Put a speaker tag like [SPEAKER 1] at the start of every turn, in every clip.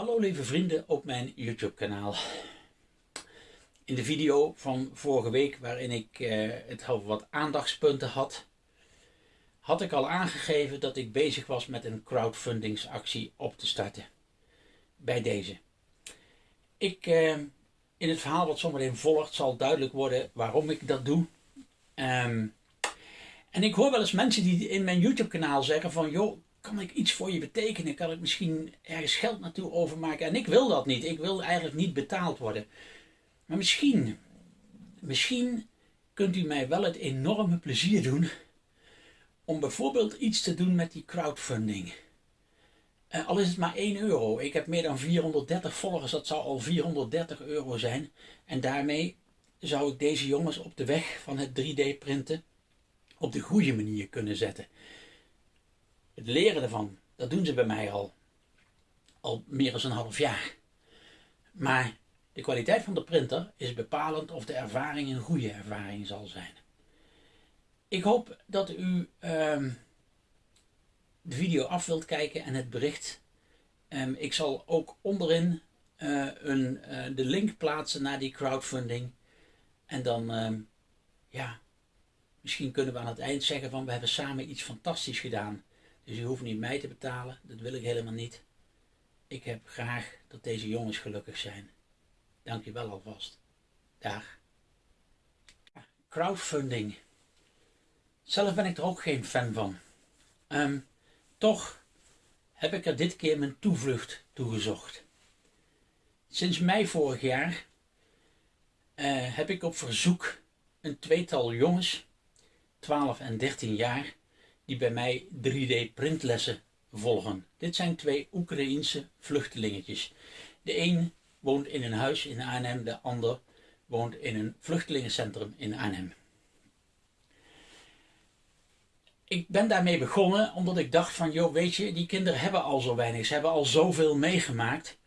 [SPEAKER 1] Hallo lieve vrienden op mijn YouTube kanaal. In de video van vorige week waarin ik eh, het over wat aandachtspunten had, had ik al aangegeven dat ik bezig was met een crowdfundingsactie op te starten. Bij deze. Ik, eh, in het verhaal wat zometeen volgt zal duidelijk worden waarom ik dat doe. Ehm, en ik hoor wel eens mensen die in mijn YouTube kanaal zeggen van joh, kan ik iets voor je betekenen? Kan ik misschien ergens geld naartoe overmaken? En ik wil dat niet. Ik wil eigenlijk niet betaald worden. Maar misschien, misschien kunt u mij wel het enorme plezier doen om bijvoorbeeld iets te doen met die crowdfunding. Uh, al is het maar 1 euro. Ik heb meer dan 430 volgers, dat zou al 430 euro zijn. En daarmee zou ik deze jongens op de weg van het 3D printen op de goede manier kunnen zetten. Het leren ervan, dat doen ze bij mij al, al meer dan een half jaar. Maar de kwaliteit van de printer is bepalend of de ervaring een goede ervaring zal zijn. Ik hoop dat u um, de video af wilt kijken en het bericht. Um, ik zal ook onderin uh, een, uh, de link plaatsen naar die crowdfunding. En dan, um, ja, misschien kunnen we aan het eind zeggen van we hebben samen iets fantastisch gedaan. Dus u hoeft niet mij te betalen, dat wil ik helemaal niet. Ik heb graag dat deze jongens gelukkig zijn. Dank je wel alvast. Dag. Crowdfunding. Zelf ben ik er ook geen fan van. Um, toch heb ik er dit keer mijn toevlucht toegezocht. Sinds mei vorig jaar uh, heb ik op verzoek een tweetal jongens, 12 en 13 jaar, die bij mij 3D printlessen volgen. Dit zijn twee Oekraïense vluchtelingetjes. De een woont in een huis in Arnhem, de ander woont in een vluchtelingencentrum in Arnhem. Ik ben daarmee begonnen omdat ik dacht van, joh, weet je, die kinderen hebben al zo weinig, ze hebben al zoveel meegemaakt.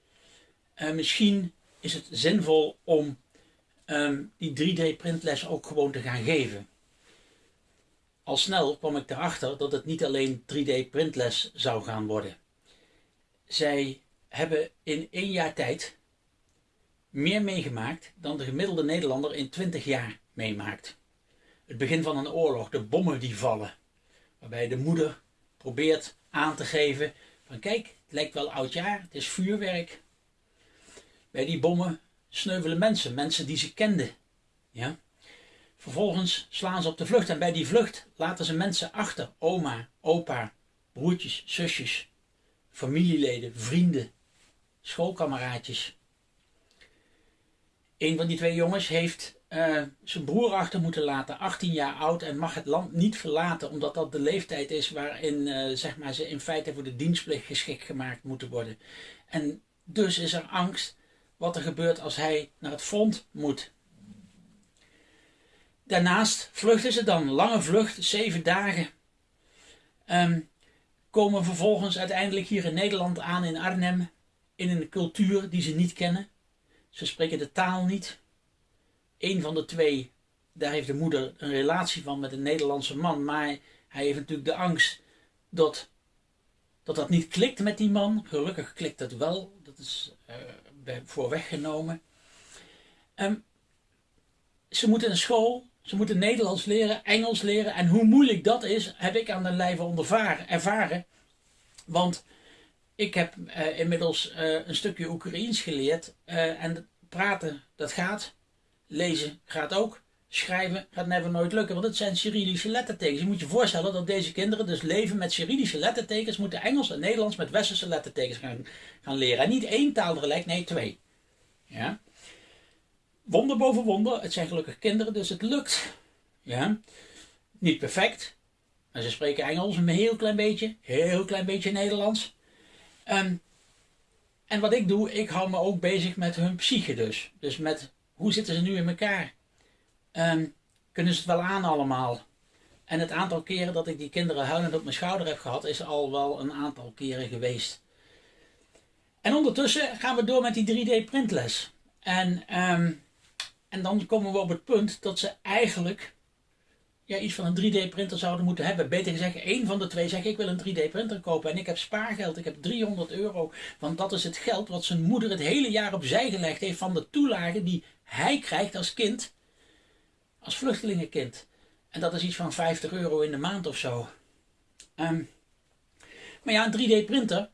[SPEAKER 1] Uh, misschien is het zinvol om um, die 3D printles ook gewoon te gaan geven. Al snel kwam ik erachter dat het niet alleen 3D printles zou gaan worden. Zij hebben in één jaar tijd meer meegemaakt dan de gemiddelde Nederlander in 20 jaar meemaakt. Het begin van een oorlog, de bommen die vallen, waarbij de moeder probeert aan te geven van kijk, het lijkt wel oud jaar, het is vuurwerk. Bij die bommen sneuvelen mensen, mensen die ze kenden. Ja? Vervolgens slaan ze op de vlucht en bij die vlucht laten ze mensen achter. Oma, opa, broertjes, zusjes, familieleden, vrienden, schoolkameraadjes. Een van die twee jongens heeft uh, zijn broer achter moeten laten, 18 jaar oud, en mag het land niet verlaten, omdat dat de leeftijd is waarin uh, zeg maar, ze in feite voor de dienstplicht geschikt gemaakt moeten worden. En dus is er angst wat er gebeurt als hij naar het front moet. Daarnaast vluchten ze dan, lange vlucht, zeven dagen. Um, komen vervolgens uiteindelijk hier in Nederland aan in Arnhem, in een cultuur die ze niet kennen. Ze spreken de taal niet. Een van de twee, daar heeft de moeder een relatie van met een Nederlandse man, maar hij heeft natuurlijk de angst dat dat, dat niet klikt met die man. Gelukkig klikt het wel, dat is uh, voor weggenomen. Um, ze moeten een school ze moeten Nederlands leren, Engels leren. En hoe moeilijk dat is, heb ik aan de lijve ervaren. Want ik heb uh, inmiddels uh, een stukje Oekraïens geleerd. Uh, en praten, dat gaat. Lezen gaat ook. Schrijven gaat never nooit lukken, want het zijn Cyrillische lettertekens. Je moet je voorstellen dat deze kinderen dus leven met Cyrillische lettertekens, moeten Engels en Nederlands met Westerse lettertekens gaan, gaan leren. En niet één taal tegelijk, nee twee. Ja? Wonder boven wonder. Het zijn gelukkig kinderen, dus het lukt. Ja. Niet perfect. Maar ze spreken Engels een heel klein beetje. Heel klein beetje Nederlands. Um, en wat ik doe, ik hou me ook bezig met hun psyche dus. Dus met hoe zitten ze nu in elkaar? Um, kunnen ze het wel aan allemaal? En het aantal keren dat ik die kinderen huilend op mijn schouder heb gehad, is al wel een aantal keren geweest. En ondertussen gaan we door met die 3D printles. En um, en dan komen we op het punt dat ze eigenlijk ja, iets van een 3D-printer zouden moeten hebben. Beter gezegd, één van de twee zegt ik wil een 3D-printer kopen en ik heb spaargeld, ik heb 300 euro. Want dat is het geld wat zijn moeder het hele jaar opzij gelegd heeft van de toelagen die hij krijgt als kind, als vluchtelingenkind. En dat is iets van 50 euro in de maand of zo. Ehm, maar ja, een 3D-printer,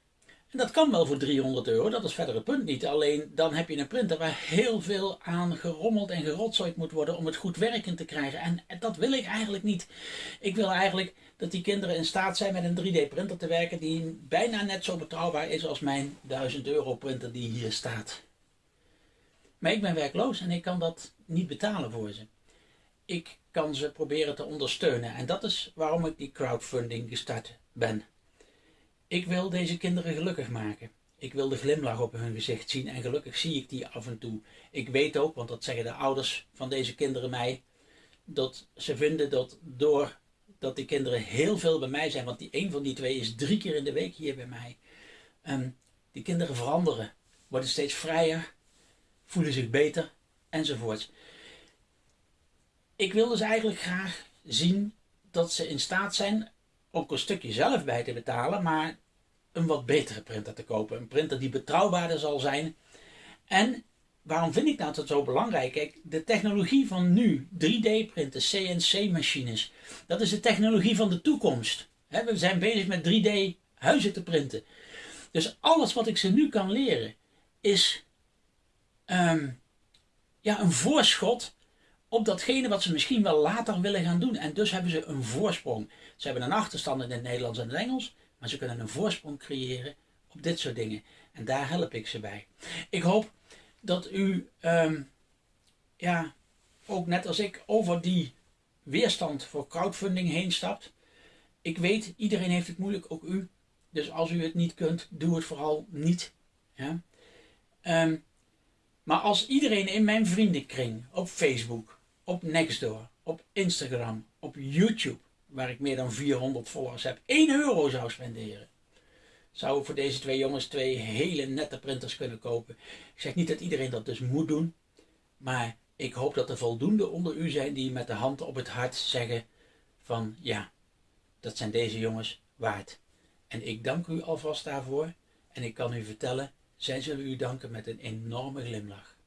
[SPEAKER 1] en dat kan wel voor 300 euro, dat is verder het punt niet. Alleen dan heb je een printer waar heel veel aan gerommeld en gerotzooid moet worden om het goed werkend te krijgen. En dat wil ik eigenlijk niet. Ik wil eigenlijk dat die kinderen in staat zijn met een 3D-printer te werken die bijna net zo betrouwbaar is als mijn 1000 euro printer die hier staat. Maar ik ben werkloos en ik kan dat niet betalen voor ze. Ik kan ze proberen te ondersteunen en dat is waarom ik die crowdfunding gestart ben. Ik wil deze kinderen gelukkig maken. Ik wil de glimlach op hun gezicht zien en gelukkig zie ik die af en toe. Ik weet ook, want dat zeggen de ouders van deze kinderen mij, dat ze vinden dat door dat die kinderen heel veel bij mij zijn, want die een van die twee is drie keer in de week hier bij mij. Um, die kinderen veranderen, worden steeds vrijer, voelen zich beter enzovoort. Ik wil dus eigenlijk graag zien dat ze in staat zijn ook een stukje zelf bij te betalen, maar een wat betere printer te kopen. Een printer die betrouwbaarder zal zijn. En waarom vind ik dat nou zo belangrijk? Kijk, de technologie van nu, 3D-printen, CNC-machines, dat is de technologie van de toekomst. we zijn bezig met 3D-huizen te printen. Dus alles wat ik ze nu kan leren, is ehm, ja, een voorschot op datgene wat ze misschien wel later willen gaan doen. En dus hebben ze een voorsprong. Ze hebben een achterstand in het Nederlands en het Engels, maar ze kunnen een voorsprong creëren op dit soort dingen. En daar help ik ze bij. Ik hoop dat u, ehm, ja, ook net als ik, over die weerstand voor crowdfunding heen stapt. Ik weet, iedereen heeft het moeilijk, ook u. Dus als u het niet kunt, doe het vooral niet. Ehm, maar als iedereen in mijn vriendenkring, op Facebook, op Nextdoor, op Instagram, op YouTube, waar ik meer dan 400 volgers heb, 1 euro zou spenderen, zou ik voor deze twee jongens twee hele nette printers kunnen kopen. Ik zeg niet dat iedereen dat dus moet doen, maar ik hoop dat er voldoende onder u zijn die met de hand op het hart zeggen van ja, dat zijn deze jongens waard. En ik dank u alvast daarvoor en ik kan u vertellen, zij zullen u danken met een enorme glimlach.